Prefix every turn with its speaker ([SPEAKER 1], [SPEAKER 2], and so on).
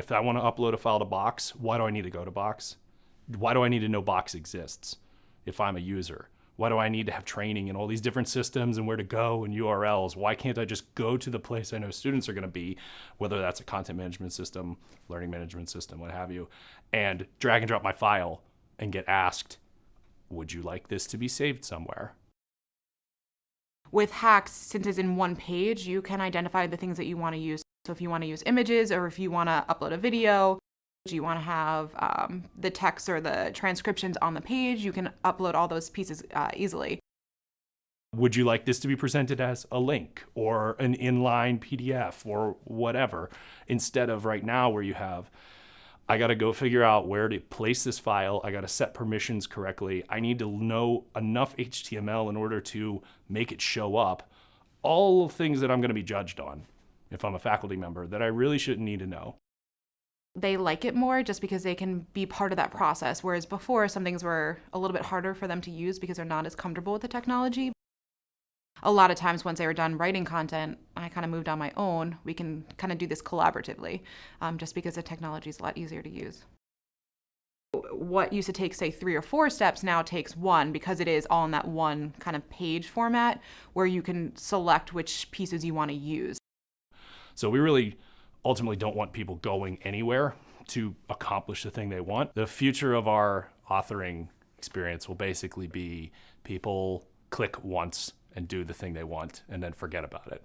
[SPEAKER 1] If I want to upload a file to Box, why do I need to go to Box? Why do I need to know Box exists if I'm a user? Why do I need to have training in all these different systems and where to go and URLs? Why can't I just go to the place I know students are going to be, whether that's a content management system, learning management system, what have you, and drag and drop my file and get asked, would you like this to be saved somewhere?
[SPEAKER 2] With HAX, since it's in one page, you can identify the things that you want to use. So if you want to use images or if you want to upload a video, do you want to have um, the text or the transcriptions on the page? You can upload all those pieces uh, easily.
[SPEAKER 1] Would you like this to be presented as a link or an inline PDF or whatever, instead of right now where you have, I got to go figure out where to place this file. I got to set permissions correctly. I need to know enough HTML in order to make it show up. All things that I'm going to be judged on if I'm a faculty member that I really shouldn't need to know
[SPEAKER 2] they like it more just because they can be part of that process. Whereas before, some things were a little bit harder for them to use because they're not as comfortable with the technology. A lot of times, once they were done writing content, I kind of moved on my own. We can kind of do this collaboratively um, just because the technology is a lot easier to use. What used to take, say, three or four steps now takes one because it is all in that one kind of page format where you can select which pieces you want to use.
[SPEAKER 1] So we really ultimately don't want people going anywhere to accomplish the thing they want. The future of our authoring experience will basically be people click once and do the thing they want and then forget about it.